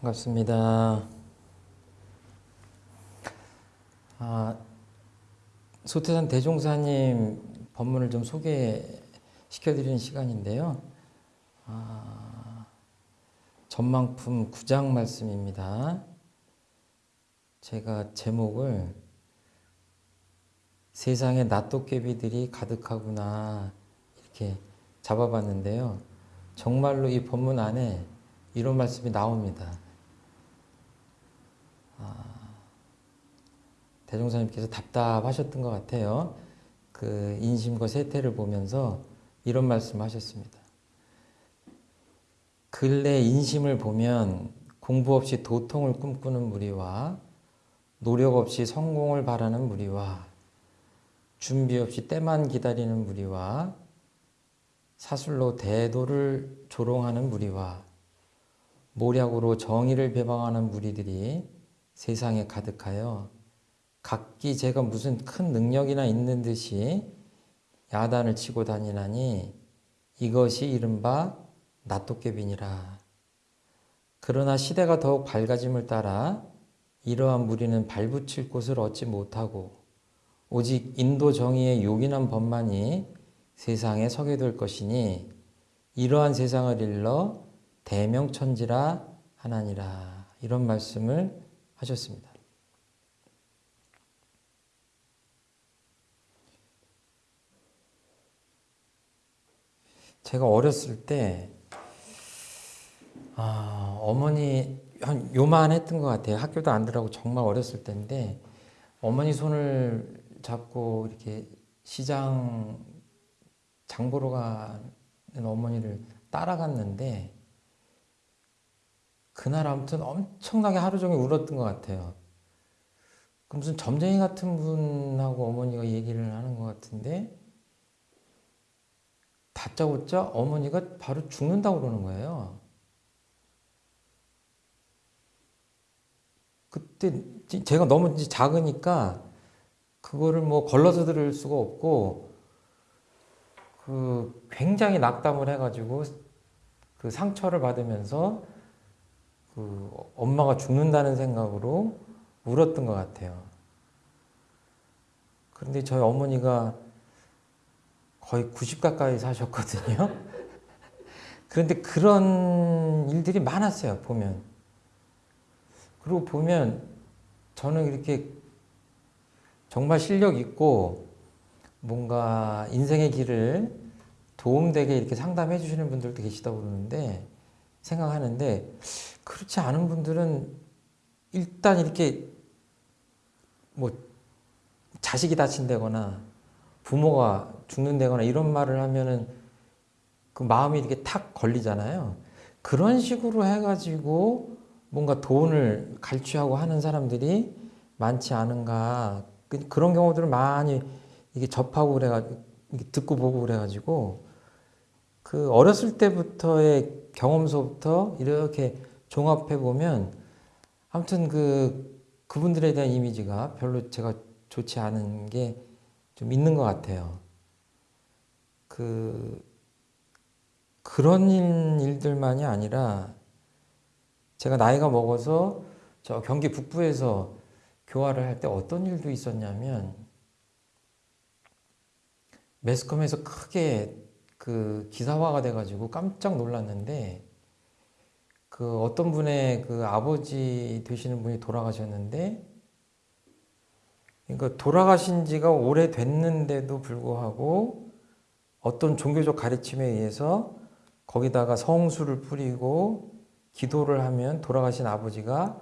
반갑습니다. 아, 소태산 대종사님 법문을 좀 소개시켜드리는 시간인데요. 아, 전망품 9장 말씀입니다. 제가 제목을 세상에 낫도깨비들이 가득하구나 이렇게 잡아봤는데요. 정말로 이 본문 안에 이런 말씀이 나옵니다. 대종사님께서 답답하셨던 것 같아요. 그 인심과 세태를 보면서 이런 말씀 하셨습니다. 근래 인심을 보면 공부 없이 도통을 꿈꾸는 무리와 노력 없이 성공을 바라는 무리와 준비 없이 때만 기다리는 무리와 사술로 대도를 조롱하는 무리와 모략으로 정의를 배방하는 무리들이 세상에 가득하여 각기 제가 무슨 큰 능력이나 있는 듯이 야단을 치고 다니나니 이것이 이른바 낫도깨비니라. 그러나 시대가 더욱 밝아짐을 따라 이러한 무리는 발붙일 곳을 얻지 못하고 오직 인도 정의의 요긴한 법만이 세상에 서게 될 것이니 이러한 세상을 일러 대명천지라 하나니라 이런 말씀을 하셨습니다. 제가 어렸을 때 아, 어머니 한 요만했던 것 같아요. 학교도 안 들어가고 정말 어렸을 때인데 어머니 손을 잡고 이렇게 시장 장 보러 가는 어머니를 따라갔는데 그날 아무튼 엄청나게 하루 종일 울었던 것 같아요. 그 무슨 점쟁이 같은 분하고 어머니가 얘기를 하는 것 같은데 다짜고짜 어머니가 바로 죽는다고 그러는 거예요. 그때 제가 너무 작으니까 그거를 뭐 걸러서 들을 수가 없고 그 굉장히 낙담을 해가지고 그 상처를 받으면서 그 엄마가 죽는다는 생각으로 울었던 것 같아요. 그런데 저희 어머니가 거의 90 가까이 사셨거든요. 그런데 그런 일들이 많았어요, 보면. 그리고 보면 저는 이렇게 정말 실력 있고 뭔가 인생의 길을 도움되게 이렇게 상담해 주시는 분들도 계시다고 그러는데 생각하는데 그렇지 않은 분들은 일단 이렇게 뭐 자식이 다친다거나 부모가 죽는다거나 이런 말을 하면은 그 마음이 이렇게 탁 걸리잖아요. 그런 식으로 해가지고 뭔가 돈을 갈취하고 하는 사람들이 많지 않은가 그, 그런 경우들을 많이 이게 접하고 그래가지고 듣고 보고 그래가지고 그 어렸을 때부터의 경험서부터 이렇게 종합해 보면 아무튼 그 그분들에 대한 이미지가 별로 제가 좋지 않은 게 좀 있는 것 같아요. 그 그런 일들만이 아니라 제가 나이가 먹어서 저 경기 북부에서 교화를 할 때 어떤 일도 있었냐면 매스컴에서 크게 그 기사화가 돼가지고 깜짝 놀랐는데 그 어떤 분의 그 아버지 되시는 분이 돌아가셨는데 그러니까 돌아가신 지가 오래됐는데도 불구하고 어떤 종교적 가르침에 의해서 거기다가 성수를 뿌리고 기도를 하면 돌아가신 아버지가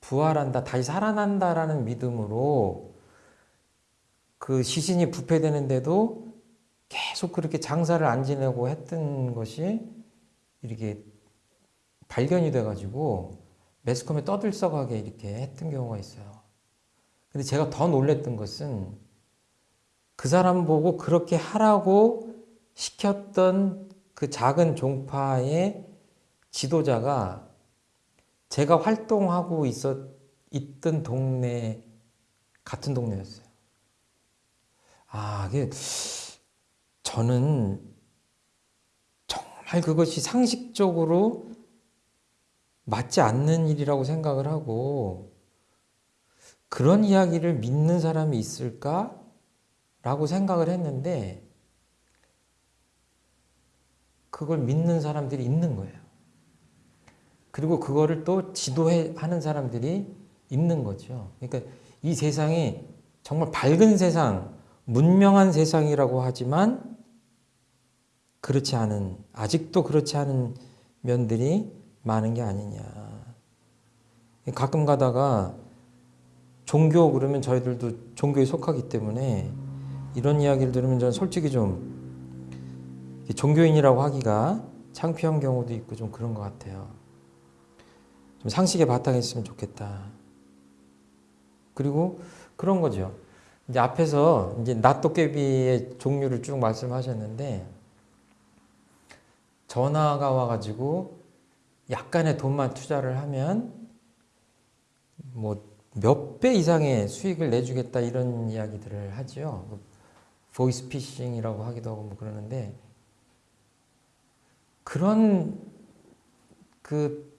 부활한다, 다시 살아난다라는 믿음으로 그 시신이 부패되는데도 계속 그렇게 장사를 안 지내고 했던 것이 이렇게 발견이 돼가지고 매스컴에 떠들썩하게 이렇게 했던 경우가 있어요. 근데 제가 더 놀랬던 것은 그 사람 보고 그렇게 하라고 시켰던 그 작은 종파의 지도자가 제가 활동하고 있었, 있던 동네, 같은 동네였어요. 아, 저는 정말 그것이 상식적으로 맞지 않는 일이라고 생각을 하고 그런 이야기를 믿는 사람이 있을까? 라고 생각을 했는데 그걸 믿는 사람들이 있는 거예요. 그리고 그거를 또 지도해 하는 사람들이 있는 거죠. 그러니까 이 세상이 정말 밝은 세상, 문명한 세상이라고 하지만 그렇지 않은 아직도 그렇지 않은 면들이 많은 게 아니냐. 가끔 가다가 종교 그러면 저희들도 종교에 속하기 때문에 이런 이야기를 들으면 저는 솔직히 좀 종교인이라고 하기가 창피한 경우도 있고 좀 그런 것 같아요. 좀 상식에 바탕에 있으면 좋겠다. 그리고 그런 거죠. 이제 앞에서 이제 낫도깨비의 종류를 쭉 말씀하셨는데 전화가 와가지고 약간의 돈만 투자를 하면 뭐 몇 배 이상의 수익을 내주겠다 이런 이야기들을 하죠. 보이스 피싱이라고 하기도 하고 뭐 그러는데 그런 그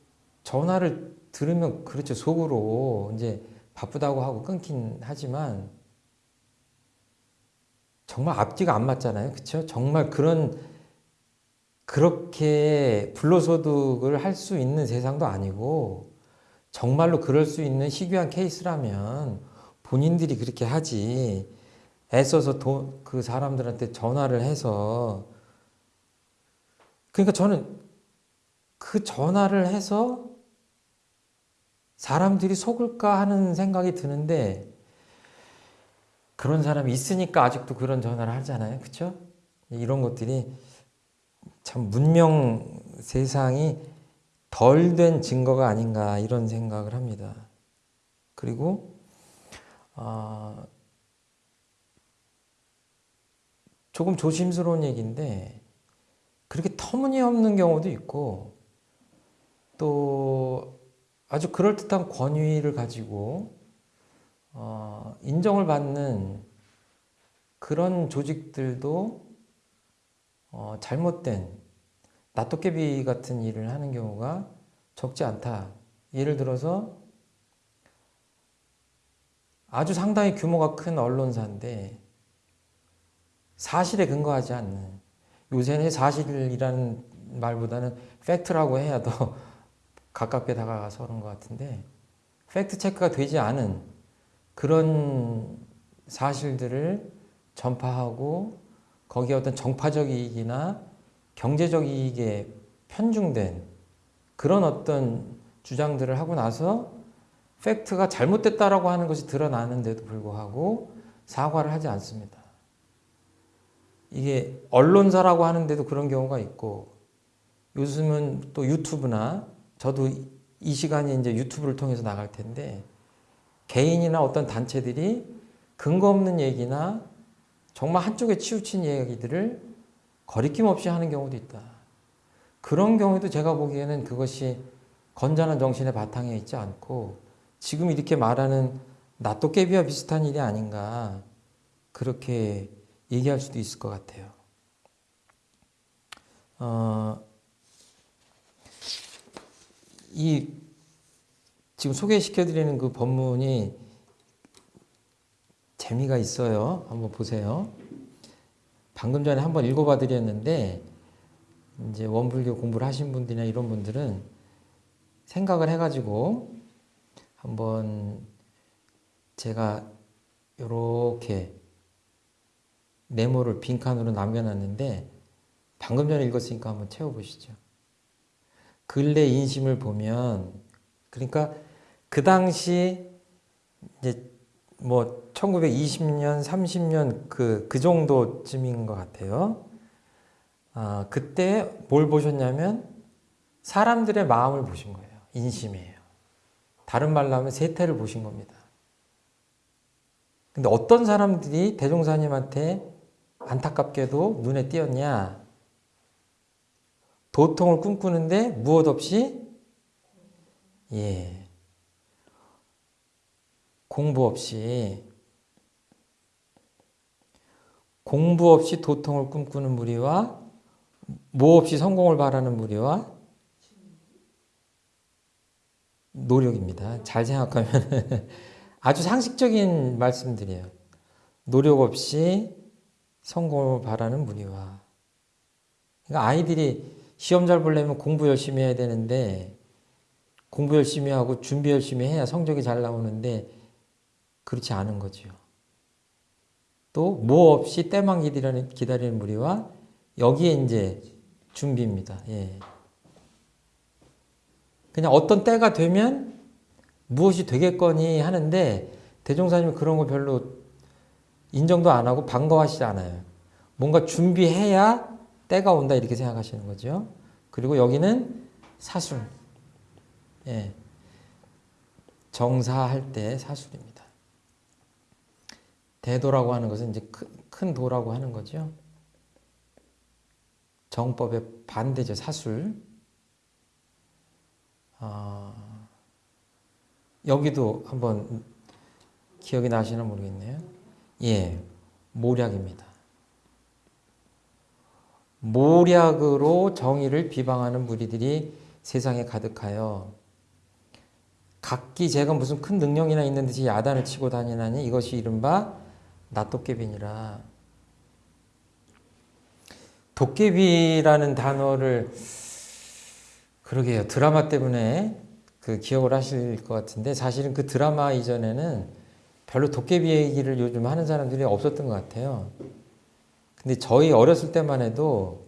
전화를 들으면 그렇죠. 속으로 이제 바쁘다고 하고 끊긴 하지만 정말 앞뒤가 안 맞잖아요. 그렇죠 정말 그런 그렇게 불로소득을 할 수 있는 세상도 아니고 정말로 그럴 수 있는 희귀한 케이스라면 본인들이 그렇게 하지 애써서 돈, 그 사람들한테 전화를 해서 그러니까 저는 그 전화를 해서 사람들이 속을까 하는 생각이 드는데 그런 사람이 있으니까 아직도 그런 전화를 하잖아요. 그렇죠? 이런 것들이 참 문명 세상이 덜 된 증거가 아닌가 이런 생각을 합니다. 그리고 어, 조금 조심스러운 얘기인데 그렇게 터무니없는 경우도 있고 또 아주 그럴듯한 권위를 가지고 어, 인정을 받는 그런 조직들도 어, 잘못된 나토깨비 같은 일을 하는 경우가 적지 않다. 예를 들어서 아주 상당히 규모가 큰 언론사인데 사실에 근거하지 않는 요새는 사실이라는 말보다는 팩트라고 해야 더 가깝게 다가가서 그런 것 같은데 팩트 체크가 되지 않은 그런 사실들을 전파하고 거기에 어떤 정파적 이익이나 경제적 이익에 편중된 그런 어떤 주장들을 하고 나서 팩트가 잘못됐다라고 하는 것이 드러나는데도 불구하고 사과를 하지 않습니다. 이게 언론사라고 하는데도 그런 경우가 있고 요즘은 또 유튜브나 저도 이 시간에 이제 유튜브를 통해서 나갈 텐데 개인이나 어떤 단체들이 근거 없는 얘기나 정말 한쪽에 치우친 얘기들을 거리낌 없이 하는 경우도 있다. 그런 경우에도 제가 보기에는 그것이 건전한 정신의 바탕에 있지 않고 지금 이렇게 말하는 나또깨비와 비슷한 일이 아닌가 그렇게 얘기할 수도 있을 것 같아요. 어, 이 지금 소개시켜드리는 그 법문이 재미가 있어요. 한번 보세요. 방금 전에 한번 읽어봐 드렸는데 이제 원불교 공부를 하신 분들이나 이런 분들은 생각을 해가지고 한번 제가 이렇게 네모를 빈칸으로 남겨놨는데 방금 전에 읽었으니까 한번 채워보시죠. 근래 인심을 보면 그러니까 그 당시 이제 뭐 1920년, 30년 그, 그 정도쯤인 것 같아요. 아, 그때 뭘 보셨냐면 사람들의 마음을 보신 거예요. 인심이에요. 다른 말로 하면 세태를 보신 겁니다. 근데 어떤 사람들이 대종사님한테 안타깝게도 눈에 띄었냐? 도통을 꿈꾸는데 무엇 없이 예 공부 없이 공부 없이 도통을 꿈꾸는 무리와 뭐 없이 성공을 바라는 무리와 노력입니다. 잘 생각하면 아주 상식적인 말씀들이에요. 노력 없이 성공을 바라는 무리와 그러니까 아이들이 시험 잘 보려면 공부 열심히 해야 되는데 공부 열심히 하고 준비 열심히 해야 성적이 잘 나오는데 그렇지 않은 거죠. 또뭐 없이 때만 기다리는, 기다리는 무리와 여기에 이제 준비입니다. 예. 그냥 어떤 때가 되면 무엇이 되겠거니 하는데 대종사님은 그런 거 별로 인정도 안 하고 반가워하시지 않아요. 뭔가 준비해야 때가 온다 이렇게 생각하시는 거죠. 그리고 여기는 사술. 예. 정사할 때 사술입니다. 대도라고 하는 것은 이제 큰, 큰 도라고 하는 거죠. 정법의 반대죠, 사술. 아, 여기도 한번 기억이 나시나 모르겠네요. 예, 모략입니다. 모략으로 정의를 비방하는 무리들이 세상에 가득하여 각기 제가 무슨 큰 능력이나 있는 듯이 야단을 치고 다니나니 이것이 이른바 낫도깨비니라. 도깨비라는 단어를 그러게요. 드라마 때문에 그 기억을 하실 것 같은데 사실은 그 드라마 이전에는 별로 도깨비 얘기를 요즘 하는 사람들이 없었던 것 같아요. 근데 저희 어렸을 때만 해도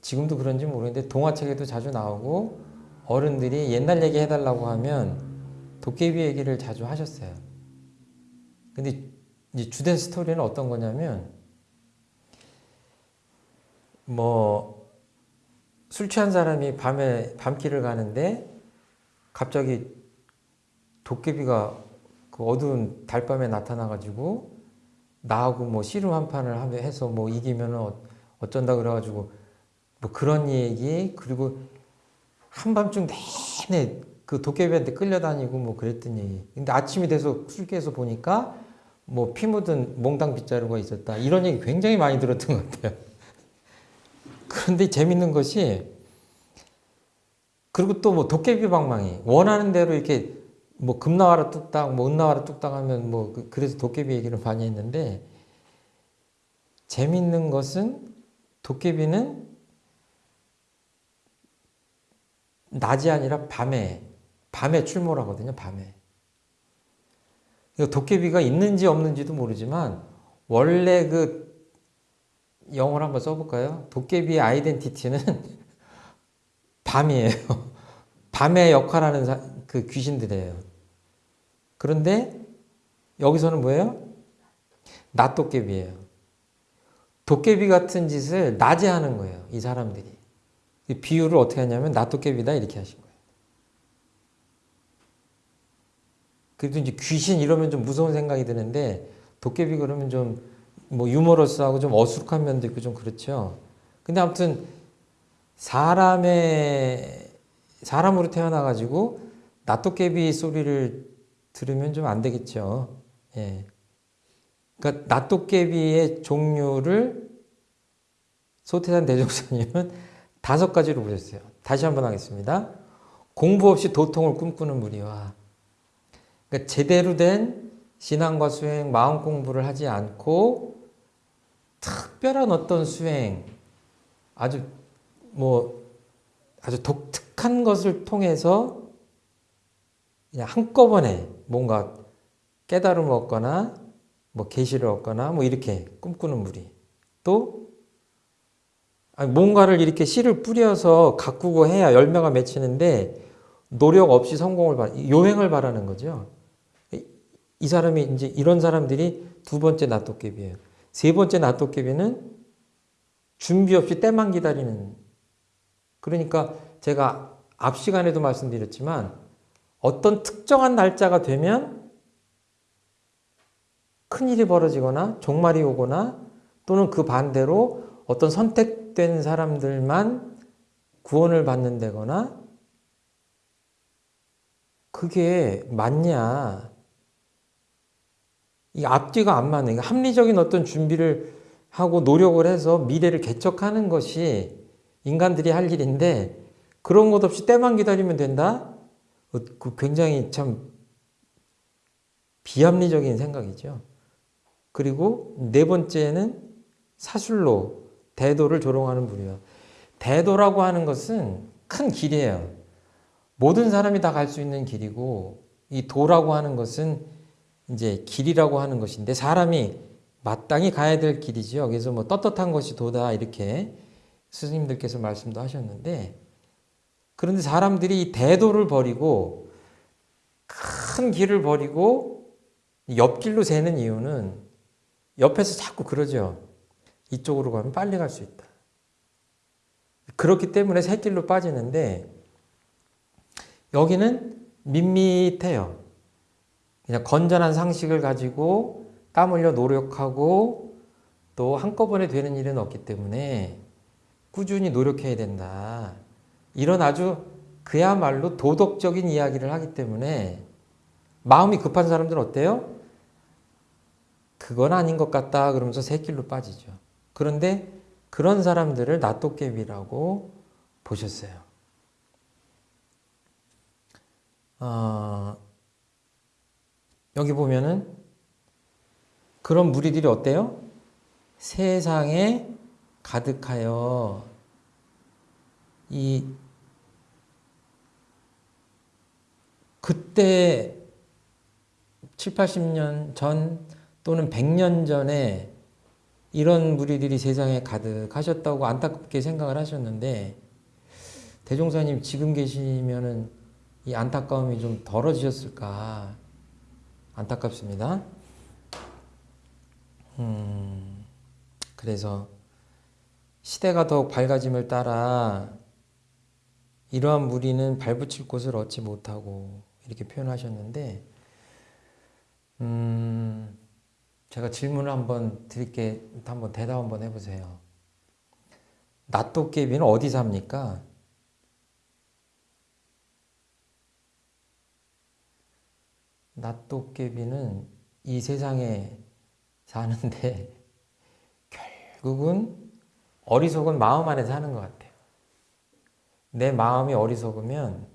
지금도 그런지 모르겠는데 동화책에도 자주 나오고 어른들이 옛날 얘기 해달라고 하면 도깨비 얘기를 자주 하셨어요. 근데 이제 주된 스토리는 어떤 거냐면 뭐 술 취한 사람이 밤에 밤길을 가는데 갑자기 도깨비가 그 어두운 달밤에 나타나가지고 나하고 뭐 씨름 한 판을 해서 뭐 이기면 어쩐다 그래가지고 뭐 그런 얘기 그리고 한밤중 내내 그 도깨비한테 끌려다니고 뭐 그랬던 얘기. 근데 아침이 돼서 술께서 보니까 뭐 피 묻은 몽당 빗자루가 있었다. 이런 얘기 굉장히 많이 들었던 것 같아요. 그런데 재밌는 것이 그리고 또 뭐 도깨비 방망이 원하는 대로 이렇게 뭐 금나와라 뚝딱 뭐 은나와라 뚝딱 하면 뭐 그, 그래서 도깨비 얘기를 많이 했는데 재밌는 것은 도깨비는 낮이 아니라 밤에 밤에 출몰하거든요. 밤에. 도깨비가 있는지 없는지도 모르지만 원래 그 영어를 한번 써볼까요? 도깨비의 아이덴티티는 밤이에요. 밤의 역할하는 그 귀신들이에요. 그런데 여기서는 뭐예요? 낮 도깨비예요. 도깨비 같은 짓을 낮에 하는 거예요. 이 사람들이. 비유를 어떻게 하냐면 낮 도깨비다 이렇게 하신 거예요. 그래도 이제 귀신 이러면 좀 무서운 생각이 드는데 도깨비 그러면 좀 뭐 유머러스하고 좀 어숙한 면도 있고 좀 그렇죠. 근데 아무튼 사람의 사람으로 태어나 가지고 낫도깨비 소리를 들으면 좀 안 되겠죠. 예. 그러니까 낫도깨비의 종류를 소태산 대종사님은 다섯 가지로 보셨어요. 다시 한번 하겠습니다. 공부 없이 도통을 꿈꾸는 무리와 그러니까 제대로 된 신앙과 수행, 마음 공부를 하지 않고 특별한 어떤 수행, 아주 뭐 아주 독특한 것을 통해서 그냥 한꺼번에 뭔가 깨달음을 얻거나 뭐 계시를 얻거나 뭐 이렇게 꿈꾸는 무리 또 뭔가를 이렇게 씨를 뿌려서 가꾸고 해야 열매가 맺히는데 노력 없이 성공을 바, 요행을 바라는 거죠. 이 사람이 이제 이런 사람들이 두 번째 낫도깨비예요. 세 번째 낫도깨비는 준비 없이 때만 기다리는. 그러니까 제가 앞 시간에도 말씀드렸지만 어떤 특정한 날짜가 되면 큰일이 벌어지거나 종말이 오거나 또는 그 반대로 어떤 선택된 사람들만 구원을 받는다거나 그게 맞냐 이 앞뒤가 안 맞는 합리적인 어떤 준비를 하고 노력을 해서 미래를 개척하는 것이 인간들이 할 일인데 그런 것 없이 때만 기다리면 된다? 어, 그 굉장히 참 비합리적인 생각이죠. 그리고 네 번째는 사술로 대도를 조롱하는 분이요. 대도라고 하는 것은 큰 길이에요. 모든 사람이 다 갈 수 있는 길이고 이 도라고 하는 것은 이제 길이라고 하는 것인데 사람이 마땅히 가야 될 길이지요. 그래서 뭐 떳떳한 것이 도다 이렇게 스님들께서 말씀도 하셨는데 그런데 사람들이 이 대도를 버리고 큰 길을 버리고 옆길로 새는 이유는 옆에서 자꾸 그러죠. 이쪽으로 가면 빨리 갈 수 있다. 그렇기 때문에 새길로 빠지는데 여기는 밋밋해요. 그냥 건전한 상식을 가지고 땀 흘려 노력하고 또 한꺼번에 되는 일은 없기 때문에 꾸준히 노력해야 된다. 이런 아주 그야말로 도덕적인 이야기를 하기 때문에 마음이 급한 사람들은 어때요? 그건 아닌 것 같다 그러면서 새길로 빠지죠. 그런데 그런 사람들을 낫도깨비라고 보셨어요. 어, 여기 보면은 그런 무리들이 어때요? 세상에 가득하여 이 그때 7, 80년 전 또는 100년 전에 이런 무리들이 세상에 가득하셨다고 안타깝게 생각을 하셨는데 대종사님 지금 계시면은 이 안타까움이 좀 덜어지셨을까 안타깝습니다. 음, 그래서 시대가 더욱 밝아짐을 따라 이러한 무리는 발붙일 곳을 얻지 못하고 이렇게 표현하셨는데 음, 제가 질문을 한번 드릴게 한번 대답 한번 해보세요. 낫도깨비는 어디 삽니까? 낫도깨비는 이 세상에 사는데 결국은 어리석은 마음 안에 사는 것 같아요. 내 마음이 어리석으면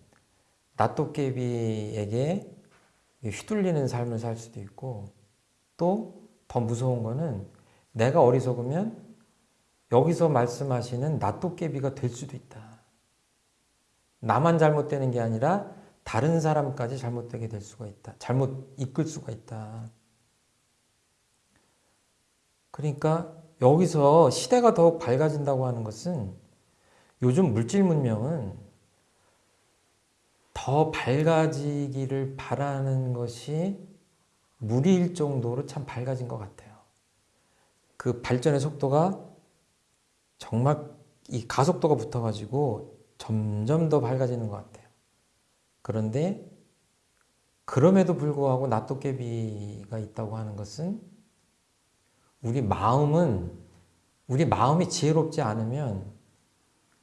낫도깨비에게 휘둘리는 삶을 살 수도 있고 또 더 무서운 거는 내가 어리석으면 여기서 말씀하시는 낫도깨비가 될 수도 있다. 나만 잘못되는 게 아니라 다른 사람까지 잘못되게 될 수가 있다. 잘못 이끌 수가 있다. 그러니까 여기서 시대가 더욱 밝아진다고 하는 것은 요즘 물질 문명은 더 밝아지기를 바라는 것이 무리일 정도로 참 밝아진 것 같아요. 그 발전의 속도가 정말 이 가속도가 붙어가지고 점점 더 밝아지는 것 같아요. 그런데 그럼에도 불구하고 낫도깨비가 있다고 하는 것은 우리 마음은 우리 마음이 지혜롭지 않으면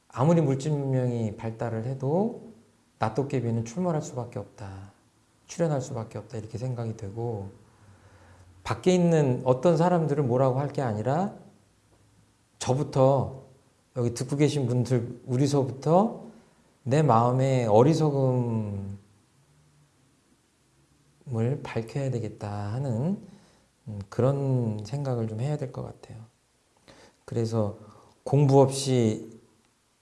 아무리 물질 문명이 발달을 해도 낫도깨비는 출몰할 수밖에 없다. 출현할 수밖에 없다. 이렇게 생각이 되고 밖에 있는 어떤 사람들을 뭐라고 할 게 아니라 저부터 여기 듣고 계신 분들 우리서부터 내 마음의 어리석음을 밝혀야 되겠다 하는 음, 그런 생각을 좀 해야 될 것 같아요. 그래서 공부 없이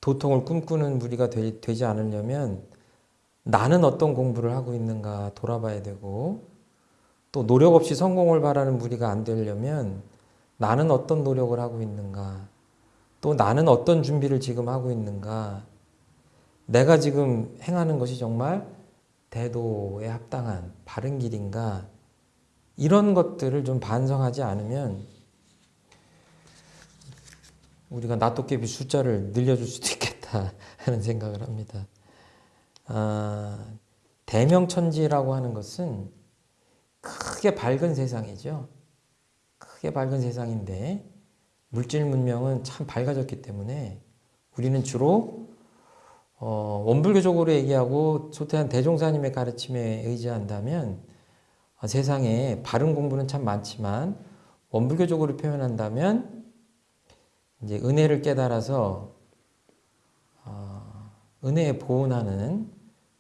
도통을 꿈꾸는 무리가 되, 지 않으려면 나는 어떤 공부를 하고 있는가 돌아봐야 되고 또 노력 없이 성공을 바라는 무리가 안 되려면 나는 어떤 노력을 하고 있는가 또 나는 어떤 준비를 지금 하고 있는가 내가 지금 행하는 것이 정말 대도에 합당한 바른 길인가 이런 것들을 좀 반성하지 않으면 우리가 나토깨비 숫자를 늘려줄 수도 있겠다 하는 생각을 합니다. 아, 대명천지라고 하는 것은 크게 밝은 세상이죠. 크게 밝은 세상인데 물질 문명은 참 밝아졌기 때문에 우리는 주로 어, 원불교적으로 얘기하고 소태한 대종사님의 가르침에 의지한다면 어, 세상에 바른 공부는 참 많지만 원불교적으로 표현한다면 이제 은혜를 깨달아서 어, 은혜에 보온하는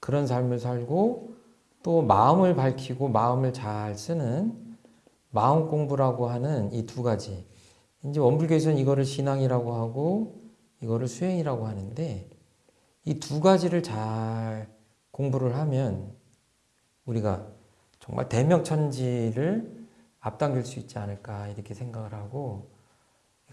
그런 삶을 살고 또 마음을 밝히고 마음을 잘 쓰는 마음 공부라고 하는 이 두 가지. 이제 원불교에서는 이거를 신앙이라고 하고 이거를 수행이라고 하는데 이 두 가지를 잘 공부를 하면 우리가 정말 대명천지를 앞당길 수 있지 않을까 이렇게 생각을 하고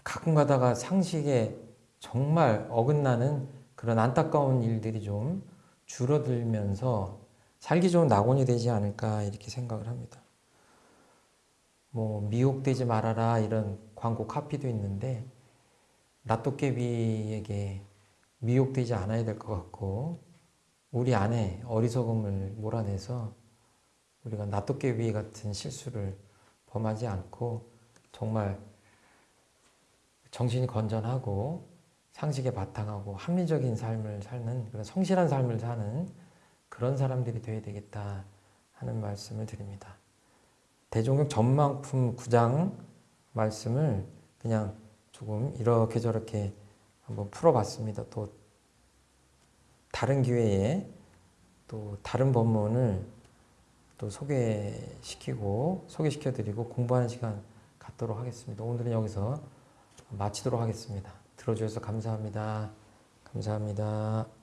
가끔 가다가 상식에 정말 어긋나는 그런 안타까운 일들이 좀 줄어들면서 살기 좋은 낙원이 되지 않을까 이렇게 생각을 합니다. 뭐 미혹되지 말아라 이런 광고 카피도 있는데 라또깨비에게 미혹되지 않아야 될 것 같고 우리 안에 어리석음을 몰아내서 우리가 나또깨비 같은 실수를 범하지 않고 정말 정신이 건전하고 상식에 바탕하고 합리적인 삶을 사는 그런 성실한 삶을 사는 그런 사람들이 되어야 되겠다 하는 말씀을 드립니다. 대종경 전망품 9장 말씀을 그냥 조금 이렇게 저렇게 한번 풀어봤습니다. 또 다른 기회에 또 다른 법문을 또 소개시키고 소개시켜드리고 공부하는 시간 갖도록 하겠습니다. 오늘은 여기서 마치도록 하겠습니다. 들어주셔서 감사합니다. 감사합니다.